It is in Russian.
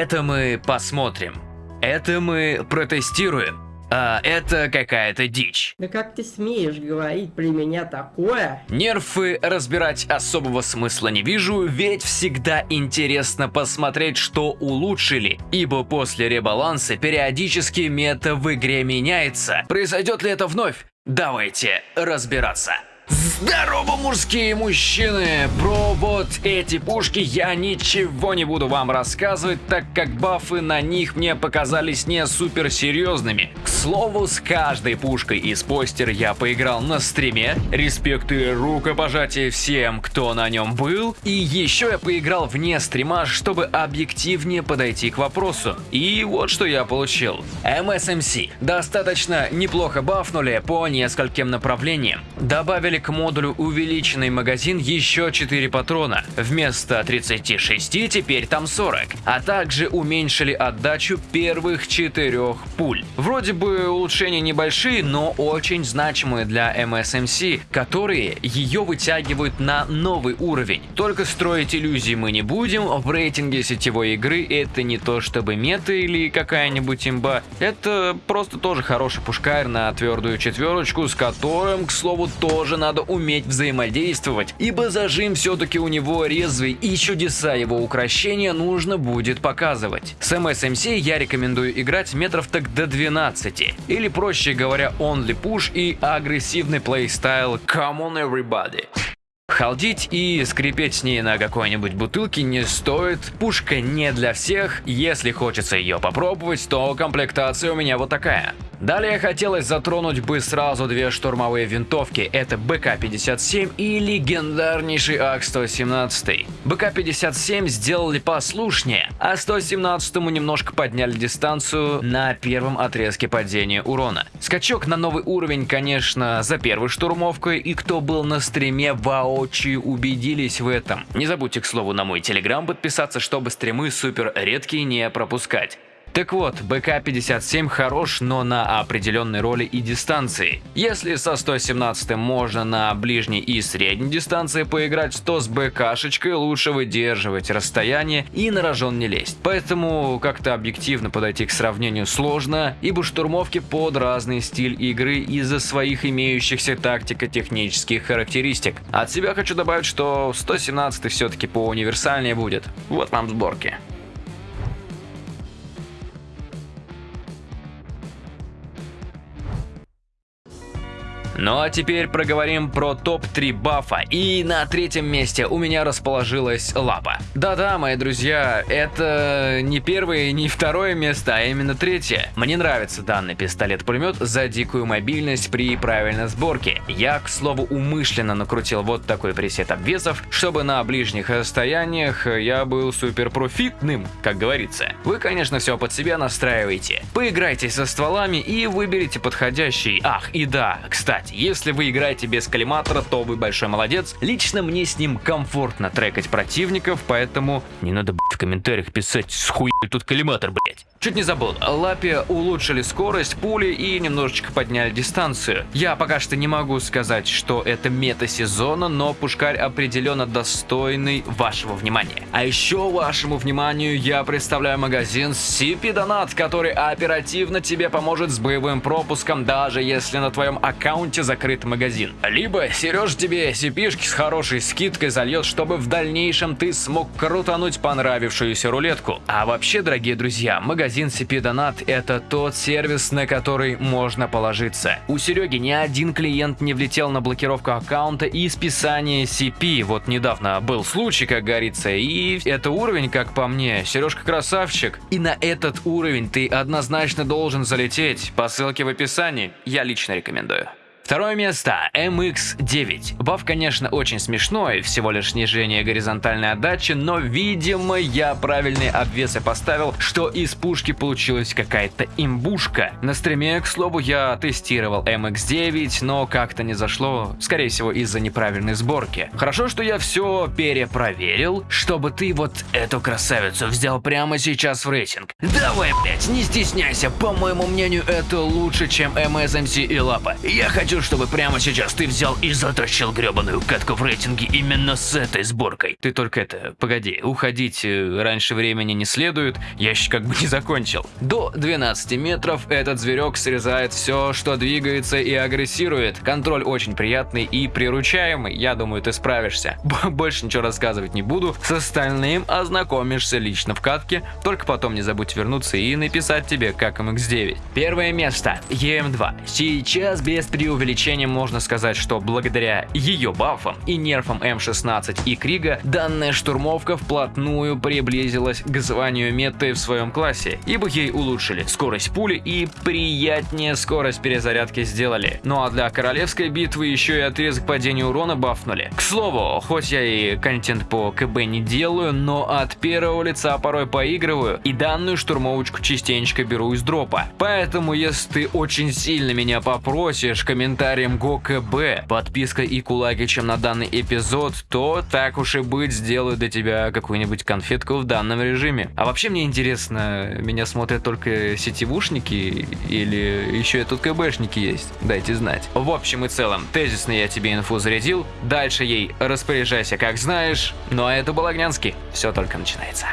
Это мы посмотрим. Это мы протестируем. А это какая-то дичь. Да как ты смеешь говорить при меня такое? Нерфы разбирать особого смысла не вижу, ведь всегда интересно посмотреть, что улучшили, ибо после ребаланса периодически мета в игре меняется. Произойдет ли это вновь? Давайте разбираться. Здорово, мужские мужчины! Про вот эти пушки я ничего не буду вам рассказывать, так как бафы на них мне показались не супер серьезными. К слову, с каждой пушкой из постер я поиграл на стриме, респекты рукопожатие всем, кто на нем был, и еще я поиграл вне стрима, чтобы объективнее подойти к вопросу. И вот что я получил. MSMC достаточно неплохо бафнули по нескольким направлениям. Добавили к модулю увеличенный магазин еще 4 патрона. Вместо 36 теперь там 40. А также уменьшили отдачу первых 4 пуль. Вроде бы улучшения небольшие, но очень значимые для MSMC, которые ее вытягивают на новый уровень. Только строить иллюзии мы не будем, в рейтинге сетевой игры это не то чтобы мета или какая-нибудь имба, это просто тоже хороший пушкарь на твердую четверочку, с которым, к слову, тоже надо надо уметь взаимодействовать, ибо зажим все-таки у него резвый и чудеса его украшения нужно будет показывать. С MSMC я рекомендую играть метров так до 12, или проще говоря only push и агрессивный плейстайл come on everybody. Халдить и скрипеть с ней на какой-нибудь бутылке не стоит, пушка не для всех, если хочется ее попробовать, то комплектация у меня вот такая. Далее хотелось затронуть бы сразу две штурмовые винтовки, это БК-57 и легендарнейший АК-117. БК-57 сделали послушнее, а 117-му немножко подняли дистанцию на первом отрезке падения урона. Скачок на новый уровень, конечно, за первой штурмовкой, и кто был на стриме воочию убедились в этом. Не забудьте, к слову, на мой телеграм подписаться, чтобы стримы супер редкие не пропускать. Так вот, БК-57 хорош, но на определенной роли и дистанции. Если со 117 можно на ближней и средней дистанции поиграть, то с БК-шечкой лучше выдерживать расстояние и на рожон не лезть. Поэтому как-то объективно подойти к сравнению сложно, ибо штурмовки под разный стиль игры из-за своих имеющихся тактико-технических характеристик. От себя хочу добавить, что 117 все-таки по универсальнее будет. Вот вам сборки. Ну а теперь проговорим про топ-3 бафа. И на третьем месте у меня расположилась лапа. Да-да, мои друзья, это не первое не второе место, а именно третье. Мне нравится данный пистолет-пулемет за дикую мобильность при правильной сборке. Я, к слову, умышленно накрутил вот такой пресет обвесов, чтобы на ближних расстояниях я был супер профитным, как говорится. Вы, конечно, все под себя настраиваете. Поиграйте со стволами и выберите подходящий. Ах, и да, кстати, если вы играете без коллиматора, то вы большой молодец. Лично мне с ним комфортно трекать противников, поэтому не надо, в комментариях писать, с хуй тут коллиматор, блять. Чуть не забыл, Лапе улучшили скорость пули и немножечко подняли дистанцию. Я пока что не могу сказать, что это мета сезона, но пушкарь определенно достойный вашего внимания. А еще вашему вниманию я представляю магазин CP Donat, который оперативно тебе поможет с боевым пропуском, даже если на твоем аккаунте закрыт магазин. Либо Сереж тебе CP-шки с хорошей скидкой зальет, чтобы в дальнейшем ты смог крутануть понравившуюся рулетку. А вообще, дорогие друзья, магазин магазин CP Donat – это тот сервис, на который можно положиться. У Сереги ни один клиент не влетел на блокировку аккаунта и списание CP. Вот недавно был случай, как говорится, и это уровень, как по мне. Сережка красавчик. И на этот уровень ты однозначно должен залететь. По ссылке в описании. Я лично рекомендую. Второе место MX-9. Баф, конечно, очень смешной, всего лишь снижение горизонтальной отдачи, но, видимо, я правильные обвесы поставил, что из пушки получилась какая-то имбушка. На стриме, к слову, я тестировал MX-9, но как-то не зашло, скорее всего, из-за неправильной сборки. Хорошо, что я все перепроверил, чтобы ты вот эту красавицу взял прямо сейчас в рейтинг. Давай, блять, не стесняйся, по моему мнению, это лучше, чем MSMC и Лапа. Я хочу чтобы прямо сейчас ты взял и затащил гребаную катку в рейтинге именно с этой сборкой. Ты только это, погоди, уходить э, раньше времени не следует, я еще как бы не закончил. До 12 метров этот зверек срезает все, что двигается и агрессирует. Контроль очень приятный и приручаемый, я думаю, ты справишься. Больше ничего рассказывать не буду, с остальным ознакомишься лично в катке, только потом не забудь вернуться и написать тебе, как MX9. Первое место, EM2. Сейчас без преувеличения можно сказать, что благодаря ее бафам и нерфам М16 и Крига, данная штурмовка вплотную приблизилась к званию меты в своем классе, ибо ей улучшили скорость пули и приятнее скорость перезарядки сделали. Ну а для королевской битвы еще и отрезок падения урона бафнули. К слову, хоть я и контент по КБ не делаю, но от первого лица порой поигрываю и данную штурмовочку частенько беру из дропа. Поэтому если ты очень сильно меня попросишь комментарием ГОКБ, подписка и кулаки, чем на данный эпизод, то так уж и быть сделаю для тебя какую-нибудь конфетку в данном режиме. А вообще мне интересно, меня смотрят только сетевушники или еще и тут КБшники есть? Дайте знать. В общем и целом, тезисно я тебе инфу зарядил, дальше ей распоряжайся как знаешь, ну а это был Огнянский, все только начинается.